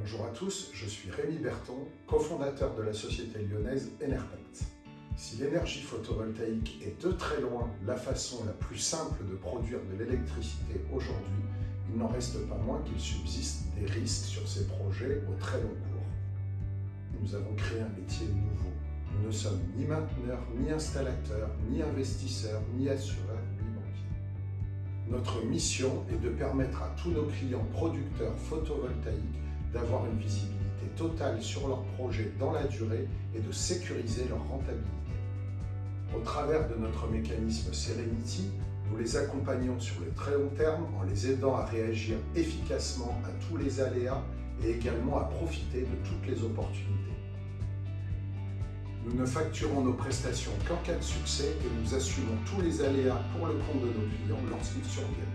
Bonjour à tous, je suis Rémi Berton, cofondateur de la société lyonnaise Enerpact. Si l'énergie photovoltaïque est de très loin la façon la plus simple de produire de l'électricité aujourd'hui, il n'en reste pas moins qu'il subsiste des risques sur ces projets au très long cours. Nous avons créé un métier nouveau. Nous ne sommes ni mainteneurs, ni installateurs, ni investisseurs, ni assureurs, ni banquiers. Notre mission est de permettre à tous nos clients producteurs photovoltaïques d'avoir une visibilité totale sur leurs projets dans la durée et de sécuriser leur rentabilité. Au travers de notre mécanisme Serenity, nous les accompagnons sur le très long terme en les aidant à réagir efficacement à tous les aléas et également à profiter de toutes les opportunités. Nous ne facturons nos prestations qu'en cas de succès et nous assumons tous les aléas pour le compte de nos clients lorsqu'ils surviennent.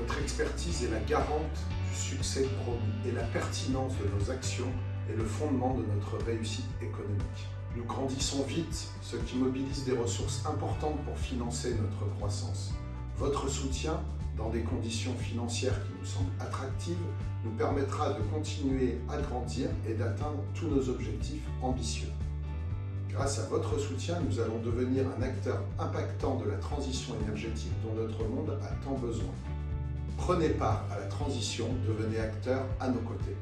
Notre expertise est la garante succès promis et la pertinence de nos actions est le fondement de notre réussite économique. Nous grandissons vite, ce qui mobilise des ressources importantes pour financer notre croissance. Votre soutien, dans des conditions financières qui nous semblent attractives, nous permettra de continuer à grandir et d'atteindre tous nos objectifs ambitieux. Grâce à votre soutien, nous allons devenir un acteur impactant de la transition énergétique dont notre monde a tant besoin. Prenez part à la transition, devenez acteur à nos côtés.